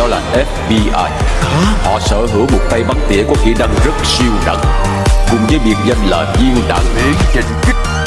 đó là FBI Họ sở hữu một tay bắn tỉa có kỹ năng rất siêu đẳng Cùng với biệt danh là viên đạn. Miễn trình kích